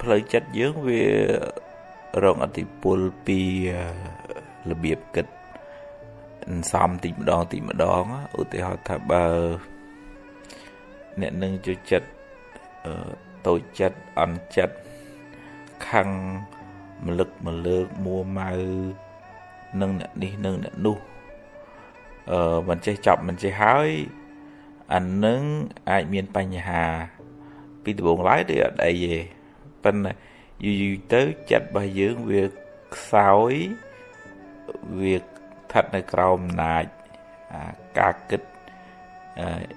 ផ្លូវចិត្តយើងវារងអតិពលពីរបៀបគិតសំតិចម្ដងតិចម្ដងឧទាហរណ៍ថាបើអ្នកនឹងជួយចិត្តតូចចិត្តអន់ចិត្តខឹងមលឹកមលើកមួម៉ៅនឹងអ្នកនេះនឹងអ្នកនោះអឺមិនចេះចប់មិនចេះហើយអានឹងអាចមានបញ្ហាពីដំបូងឡើយដូចអត់អីទេ ប៉ុន្តែយូរយូរទៅចិត្តរបស់យើងវាខ្សោយវាស្ថិតនៅក្រោមអំណាចការគិត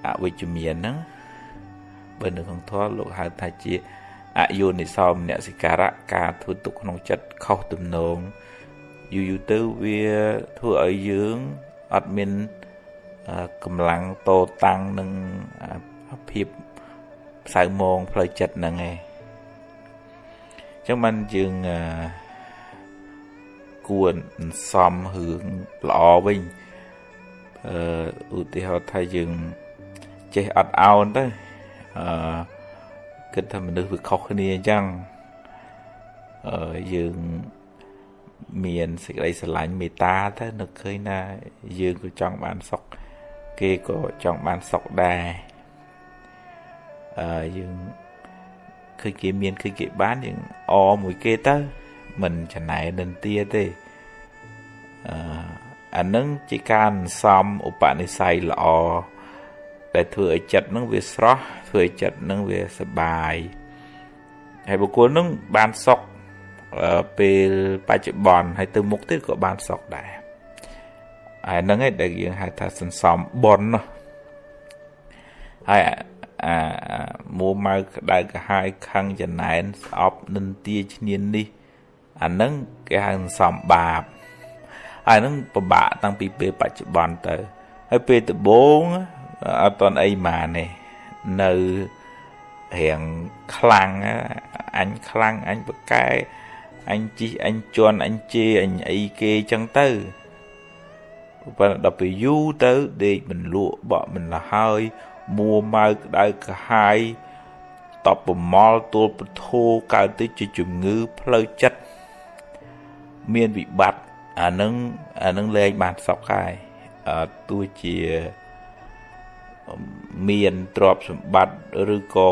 អវិជ្ជមានហ្នឹងបើនៅក្នុងធម៌លោកហៅថាជាអយុនិសោមនសិការៈការធ្វើទុកក្នុងចិត្តខុសទំនងយូរយូរទៅវាធ្វើឲ្យយើងអត់មានកម្លាំងតតាំងនឹងភាពផ្សៅមងផ្លូវចិត្តហ្នឹងឯង ចឹងបានយើងគួរសំរឿងល្អវិញអឺឧទាហរណ៍ថាយើងចេះអត់អោនទៅអឺគិតថាមនុស្សវាខុសគ្នាអញ្ចឹងអឺយើងមានសេចក្តីស្រឡាញ់មេត្តាទៅនឹកឃើញថាយើងក៏ចង់បានសុខគេក៏ចង់បានសុខដែរអឺយើង ឃើញគេមានឃើញគេបានយើងអមួយគេទៅមិនចំណែនន្ទាទេអឺអានឹងជាការសំឧបនិស្ស័យល្អដែលធ្វើឲ្យចិត្តនឹងវាស្រស់ធ្វើឲ្យចិត្តនឹងវាសបាយហើយបុគ្គលនឹងបានសុខពេលបច្ចុប្បន្នហើយទៅមុខទៀតក៏បានសុខដែរហើយហ្នឹងឯងដែលយើងហៅថាសន្សំបុណ្យហើយ អាមួម៉ៅក្តៅក្រហាយខឹងចំណែនស្អប់និន្ទាឈ្នាននេះ អាហ្នឹងគេហៅសន្សំបាបហើយហ្នឹងពិបាកតាំងពីពេលបច្ចុប្បន្នទៅហើយពេលដំបូងអត់តន់អីម៉ានេះនៅរៀងខ្លាំងអញខ្លាំងអញបកែអញជីអញជន់អញជេរអញអីគេចឹងទៅប៉ុន្តែដល់ពេលយូរទៅដេកមិនលក់បក់មិនលហើយ មួម៉ៅក្តៅក្រហាយតបប្រមល់ទួលពធោកើតទៅជាជំងឺផ្លូវចិត្តមានវិបត្តិអានឹងអានឹងលែងបានសក់ហើយទោះជាមានទ្រព្យសម្បត្តិឬក៏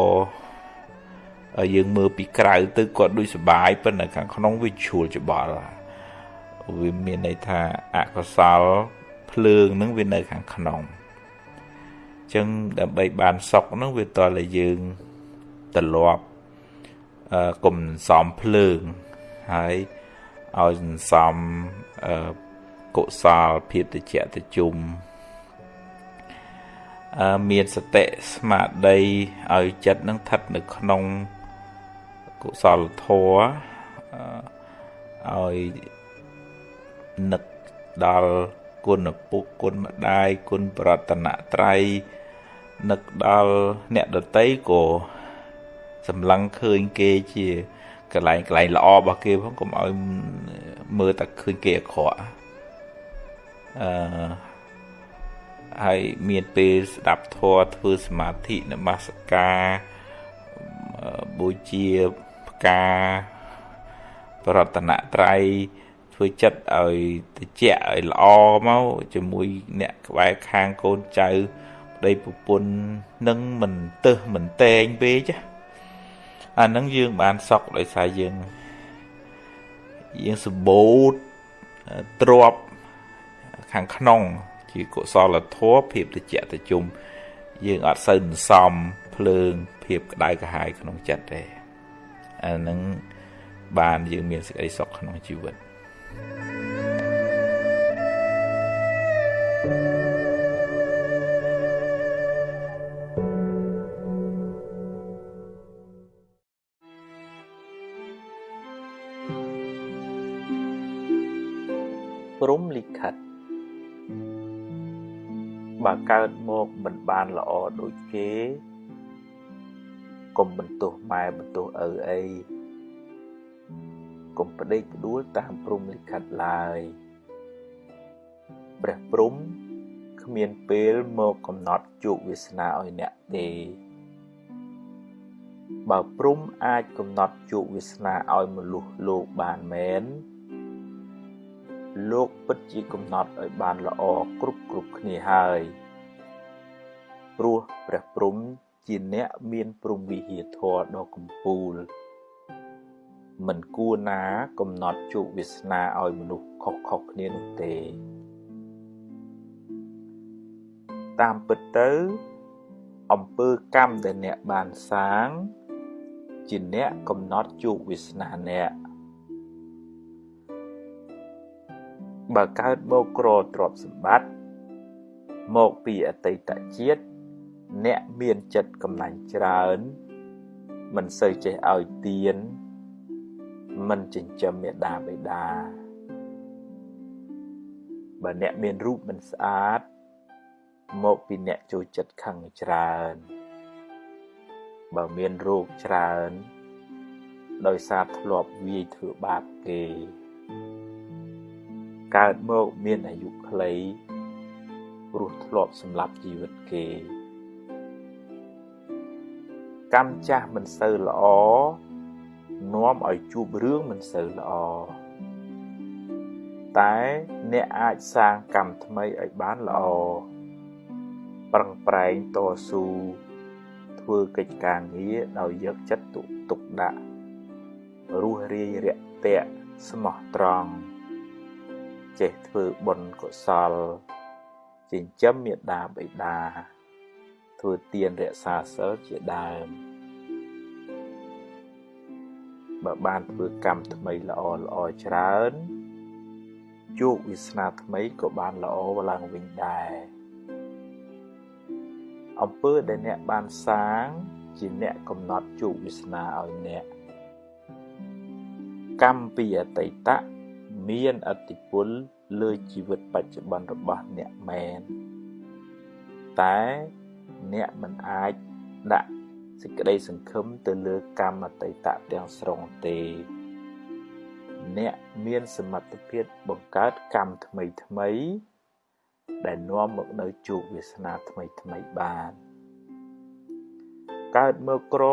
យើងមើលពីក្រៅទៅគាត់ដូចសុបាយប៉ុន្តែខាងក្នុងវាជ្រួលច្បល់វាមានន័យថាអកុសលភ្លើងនឹងវានៅខាងក្នុងអញ្ចឹងដើម្បីបានសុខនឹងវាតើយើងត្រឡប់អឺកុំសំភ្លើងហើយឲ្យសន្សំអឺកុសលភាពតិចតិជុំអឺមានសតិស្មារតីឲ្យចិត្តនឹងស្ថិតនៅក្នុងកុសលធម៌ឲ្យនឹកដល់គុណពុកគុណម្ដាយគុណប្រតនត្រ័យ នឹកដល់អ្នកដតីក៏សម្លឹងឃើញគេជាកន្លែងកន្លែងល្អរបស់គេផងកុំឲ្យមើលតែឃើញគេអាក្រក់អឺហើយមានពេលស្ដាប់ធម៌ធ្វើសមាធិនមស្ការបូជាផ្កាប្រតនត្រ័យធ្វើចិត្តឲ្យតិចឲ្យល្អមកជាមួយអ្នកក្បែរខាងកូនចៅ ប្តីប្រពន្ធនឹងមិនទឹះមិនតែងពេកចាអានឹងយើងបានសក់ដោយសារយើងយើងសម្បូរទ្របខាងក្នុង ជាកុសលធម៌ភាពតិចតិជុំយើងអត់សូវសន្សំភ្លើង ភាពក្តៅក្រហាយក្នុងចិត្តទេអានឹងបានយើងមានសេចក្តីសុខក្នុងជីវិត thank you ព្រំលិខិតបើកើតមកមិនបានល្អដូចគេកុំបន្ទោសម៉ែបន្ទោសឪអីកុំប្តេកផ្ដួលតាមព្រំលិខិតឡើយព្រះព្រំគ្មានពេលមកកំណត់ជោគវាសនាឲ្យអ្នកទេបើព្រំអាចកំណត់ជោគវាសនាឲ្យមនុស្សលោកបានមែន លោកពិតជាកំណត់ឲ្យបានល្អគ្រប់គ្រប់គ្នាហើយព្រោះព្រះព្រំជាអ្នកមានព្រំវិហារធម៌ដ៏កំពូល មិនគួរណាកំណត់ជោគវាសនាឲ្យមនុស្សខុសខុសគ្នានោះទេ តាមពិតទៅអំពើកម្មដែលអ្នកបានសាង ជាអ្នកកំណត់ជោគវាសនាអ្នក បើកើតមកក្រទ្រព្យសម្បត្តិមកពីអតីតជាតិអ្នកមានចិត្តកំណាញ់ច្រើន មិនសូវចេះឲ្យទាន មិនចិញ្ចឹមមេដាបេដាបើអ្នកមានរូបមិនស្អាត មកពីអ្នកចូលចិត្តខឹងច្រើន បើមានរោគច្រើន ដោយសារធ្លាប់វាយធ្វើបាបគេ កើតមកមានអាយុខ្លីព្រោះធ្លាប់សម្លាប់ជីវិតគេ កម្មចាស់មិនសូវល្អនាំឲ្យជួបរឿងមិនសូវល្អតែអ្នកអាចសាងកម្មថ្មីឲ្យបានល្អប្រឹងប្រែងតស៊ូធ្វើកិច្ចការងារដោយយកចិត្តទុកទុកដាក់រស់រាយរាក់ទាក់ស្មោះត្រង់ ចេះធ្វើបុណ្យកុសលចិញ្ចឹមមេដាបិតាធ្វើទានរក្សាសិលជាដើមបើបានធ្វើកម្មថ្មីល្អល្អច្រើនជោគវាសនាថ្មីក៏បានល្អឡើងវិញដែរអំពើដែលអ្នកបានសាង ជាអ្នកកំណត់ជោគវាសនាឲ្យអ្នកកម្មពីអតីត មានអតិពលលើជីវិតបច្ចុប្បន្នរបស់អ្នកមែនតែអ្នកមិនអាចដាក់សេចក្តីសង្ឃឹមទៅលើកម្មអតីតទាំងស្រុងទេ អ្នកមានសមត្ថភាពបង្កើតកម្មថ្មីថ្មី ដែលនាំមកនៅជោគវាសនាថ្មីថ្មីបាន កើតមកក្រ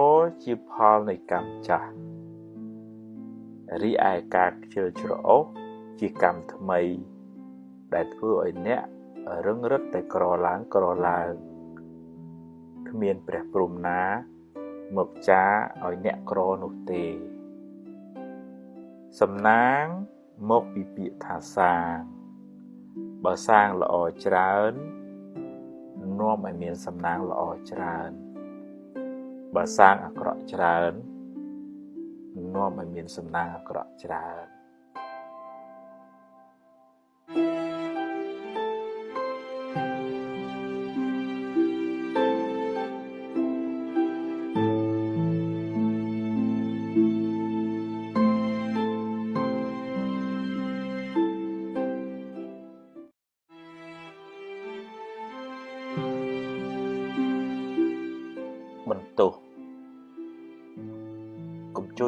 ជាផលនៃកម្មចាស់ រីឯការខ្ជិលច្រអូសជាកម្មថ្មី ដែលធ្វើឲ្យអ្នករឹងរិតតែក្រឡើងក្រឡើងគ្មានព្រះព្រំណា មកចាឲ្យអ្នកក្រនោះទេ សំណាងមកពីពាក្យថាសាងបើសាងល្អច្រើននាំឲ្យមានសំណាងល្អច្រើនបើសាងអាក្រក់ច្រើន នាំឲ្យមានសំណាងអាក្រក់ច្រើន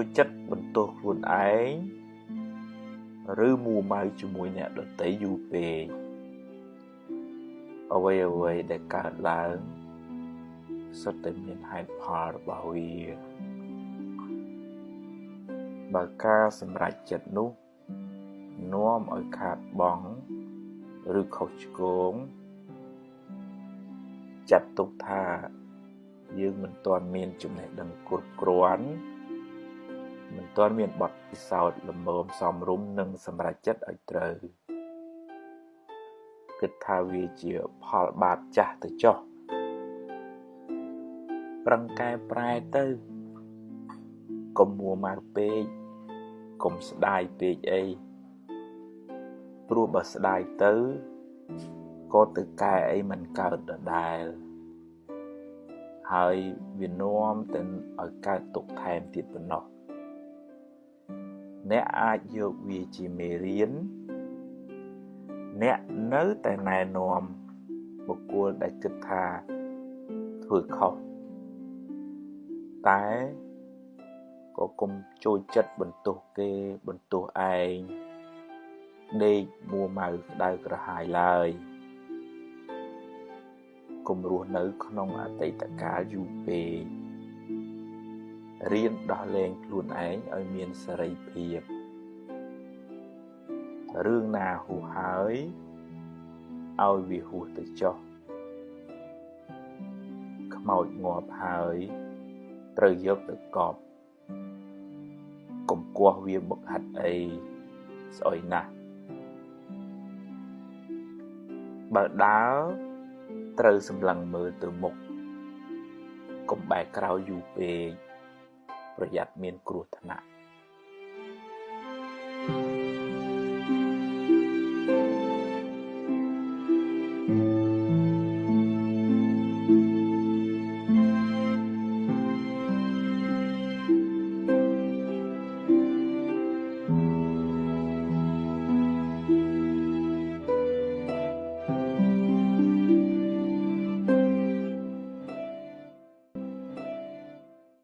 ចូលចិត្តបន្ទោសខ្លួនឯងឬមួម៉ៅជាមួយអ្នកដទៃយូរពេកអ្វីអ្វីដែលកើតឡើងសុទ្ធតែមានហេតុផលរបស់វាបើការសម្រេចចិត្តនោះនាំឲ្យខាតបង់ឬខុសឆ្គងចាត់ទុកថាយើងមិនទាន់មានចំណេះដឹងគ្រប់គ្រាន់ មិនទាន់មានបទពិសោធន៍លំមសមរម្យនិងសម្រេចចិត្តឲ្យត្រូវគិតថាវាជាផលបាបចាស់ទៅចុះប្រឹងកែប្រែទៅកុំមួម៉ៅពេកកុំស្ដាយពេកអីព្រោះបើស្ដាយទៅក៏ទៅកែអីមិនកើតដដែលហើយវានាំទៅឲ្យកើតទុកថែមទៀតប៉ុណ្ណោះ អ្នកអាចយកវាជាមេរៀនអ្នកនៅតែណែនាំបុគ្គលដែលគិតថាធ្វើខុសតែក៏គុំចូលចិត្តបន្ទោសគេបន្ទោសឯងដេកមួម៉ៅក្តៅក្រហាយឡើយគុំរស់នៅក្នុងអតីតកាលយូរពេក រៀនដោះលែងខ្លួនឯងឲ្យមានសេរីភាពរឿងណាហួសហើយឲ្យវាហួសទៅចុះខ្មោចងាប់ហើយត្រូវយកទៅកប់កុំគាស់វាបុកហាត់អីស្អុយណាស់បើដើរត្រូវសម្លឹងមើលទៅមុខកុំបែរក្រោយយូរពេក ប្រយ័ត្នមានគ្រោះថ្នាក់